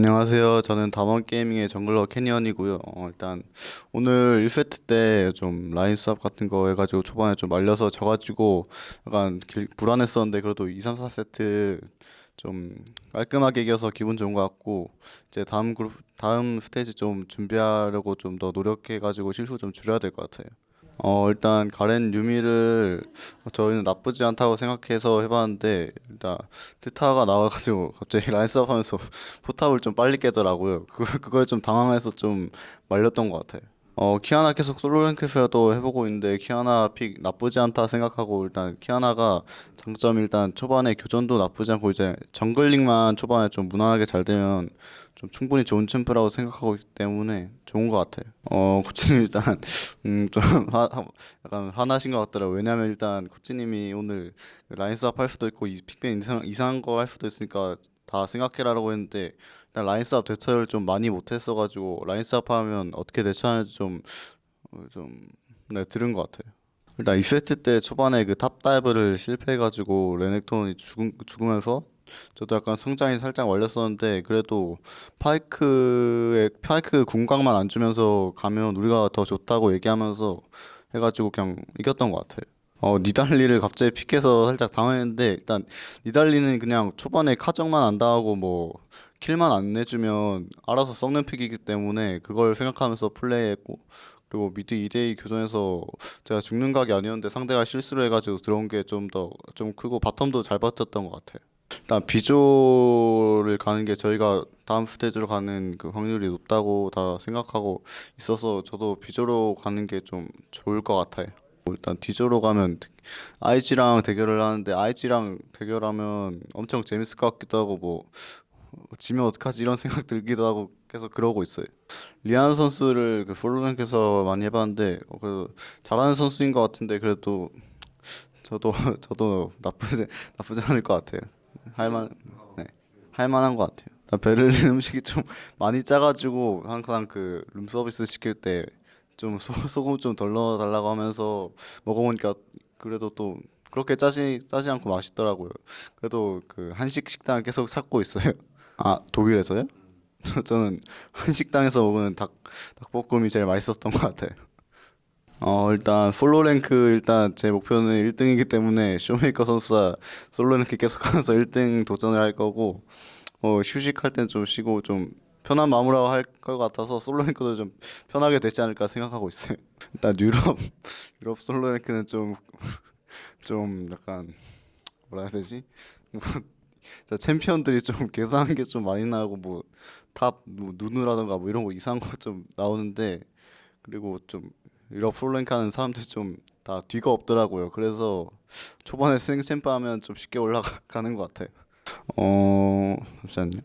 안녕하세요. 저는 담원 게이밍의 정글러 캐니언이고요. 어, 일단 오늘 1세트 때 좀 라인 swap 같은 거 해가지고 초반에 좀 말려서 져가지고 약간 길- 불안했었는데 그래도 2, 3, 4세트 좀 깔끔하게 이겨서 기분 좋은 것 같고 이제 다음 그룹 다음 스테이지 좀 준비하려고 좀 더 노력해가지고 실수 좀 줄여야 될 것 같아요. 어 일단 가렌 유미를 저희는 나쁘지 않다고 생각해서 해봤는데 일단 트타가 나와가지고 갑자기 라인 수업 하면서 포탑을 좀 빨리 깨더라고요. 그걸, 그걸 좀 당황해서 좀 말렸던 것 같아요. 어, 키아나 계속 솔로 랭크에서도 해보고 있는데 키아나 픽 나쁘지 않다 생각하고 일단 키아나가 장점 일단 초반에 교전도 나쁘지 않고 이제 정글링만 초반에 좀 무난하게 잘 되면 좀 충분히 좋은 챔프라고 생각하고 있기 때문에 좋은 것 같아요. 어, 코치님 일단 음, 좀 약간 화나신 것 같더라고요. 왜냐면 일단 코치님이 오늘 라인 swap 할 수도 있고 이 픽밴 이상, 이상한 거 할 수도 있으니까 다 생각해라라고 했는데 일단 라인 swap 대처를 좀 많이 못했어가지고 라인 swap 하면 어떻게 대처하는지 좀 어, 좀, 네, 들은 것 같아요. 일단 2세트 때 초반에 그 탑 다이브를 실패해가지고 레넥톤이 죽음, 죽으면서 저도 약간 성장이 살짝 말렸었는데 그래도 파이크의 파이크 궁각만 안 주면서 가면 우리가 더 좋다고 얘기하면서 해가지고 그냥 이겼던 것 같아요. 어 니달리를 갑자기 픽해서 살짝 당황했는데 일단 니달리는 그냥 초반에 카정만 안 당하고 뭐 킬만 안 내주면 알아서 썩는 픽이기 때문에 그걸 생각하면서 플레이했고 그리고 미드 2대2 교전에서 제가 죽는 각이 아니었는데 상대가 실수를 해가지고 들어온 게 좀 더좀 크고 바텀도 잘 버텼던 것 같아요. 일단 B조를 가는 게 저희가 다음 스테이지로 가는 그 확률이 높다고 다 생각하고 있어서 저도 비조로 가는 게 좀 좋을 것 같아요. 일단 디조로 가면 IG랑 대결을 하는데 IG랑 대결하면 엄청 재밌을 것 같기도 하고 뭐 지면 어떡하지 이런 생각 들기도 하고 계속 그러고 있어요. 리안 선수를 그 플로랭크에서 많이 해봤는데 어, 그 잘하는 선수인 것 같은데 그래도 저도 저도 나쁘지 나쁘지 않을 것 같아요. 할만 네 할만한 것 같아요. 나 베를린 음식이 좀 많이 짜가지고 항상 그 룸서비스 시킬 때 좀 소금 좀 덜 넣어달라고 하면서 먹어보니까 그래도 또 그렇게 짜지 짜지 않고 맛있더라고요. 그래도 그 한식 식당 계속 찾고 있어요. 아 독일에서요? 저는 한식당에서 먹는 닭 닭볶음이 제일 맛있었던 것 같아요. 어 일단 솔로 랭크 일단 제 목표는 1등이기 때문에 쇼메이커 선수와 솔로 랭크 계속하면서 1등 도전을 할 거고 어 휴식할 땐 좀 쉬고 좀 편한 마음으로 할 것 같아서 솔로 랭크도 좀 편하게 되지 않을까 생각하고 있어요. 일단 유럽 유럽 솔로 랭크는 좀 좀 약간 뭐라 해야 되지? 뭐 챔피언들이 좀 계산한 게 좀 많이 나고 뭐탑 뭐 누누라던가 뭐 이런 거 이상한 거 좀 나오는데 그리고 좀 하는 사람들이 좀 다 뒤가 없더라고요. 그래서 초반에 스윙 챔프 하면 좀 쉽게 올라가는 것 같아요. 어 잠시만요.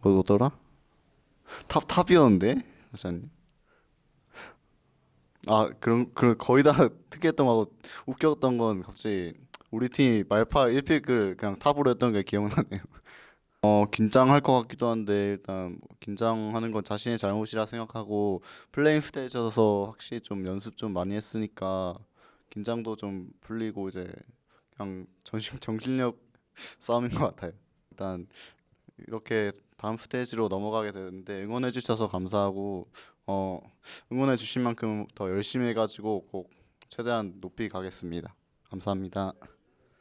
뭐더라? 탑 탑이었는데 잠시만요. 아 그런 그런 거의 다 특이했던 거하고 웃겼던 건 갑자기 우리 팀이 말파 1픽을 그냥 탑으로 했던 게 기억나네요. 어 긴장할 것 같기도 한데 일단 뭐 긴장하는 건 자신의 잘못이라 생각하고 플레잉 스테이지여서 확실히 좀 연습 좀 많이 했으니까 긴장도 좀 풀리고 이제 그냥 정신 정신력 싸움인 것 같아요. 일단 이렇게 다음 스테이지로 넘어가게 되는데 응원해 주셔서 감사하고 어 응원해 주신 만큼 더 열심히 해가지고 꼭 최대한 높이 가겠습니다. 감사합니다.